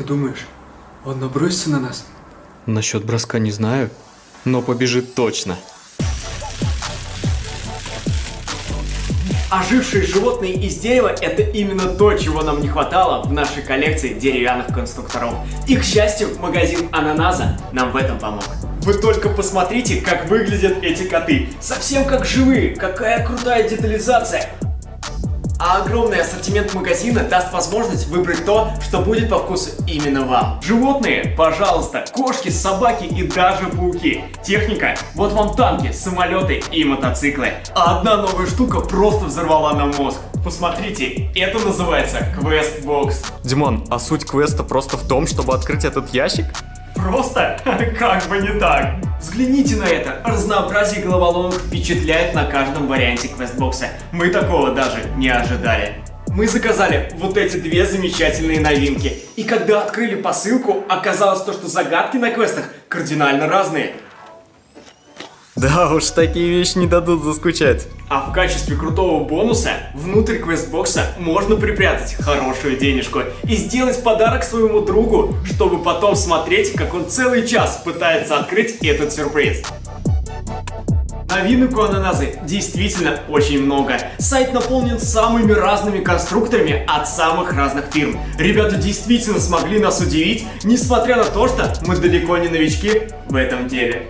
Ты думаешь, он набросится на нас? Насчет броска не знаю, но побежит точно. Ожившие животные из дерева – это именно то, чего нам не хватало в нашей коллекции деревянных конструкторов. И, к счастью, магазин Ананаза нам в этом помог. Вы только посмотрите, как выглядят эти коты. Совсем как живые. Какая крутая детализация. А огромный ассортимент магазина даст возможность выбрать то, что будет по вкусу именно вам. Животные, пожалуйста, кошки, собаки и даже пауки. Техника, вот вам танки, самолеты и мотоциклы. А одна новая штука просто взорвала нам мозг. Посмотрите, это называется Box. Димон, а суть квеста просто в том, чтобы открыть этот ящик? Просто? Как бы не так. Взгляните на это. Разнообразие головоломок впечатляет на каждом варианте квестбокса. Мы такого даже не ожидали. Мы заказали вот эти две замечательные новинки. И когда открыли посылку, оказалось то, что загадки на квестах кардинально разные. Да уж, такие вещи не дадут заскучать. А в качестве крутого бонуса внутрь квестбокса можно припрятать хорошую денежку и сделать подарок своему другу, чтобы потом смотреть, как он целый час пытается открыть этот сюрприз. Новинок у Ананазы действительно очень много. Сайт наполнен самыми разными конструкторами от самых разных фирм. Ребята действительно смогли нас удивить, несмотря на то, что мы далеко не новички в этом деле.